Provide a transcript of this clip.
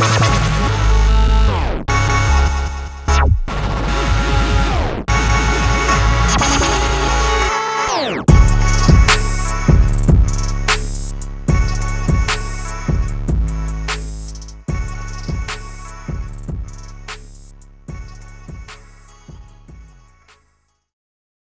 Bye.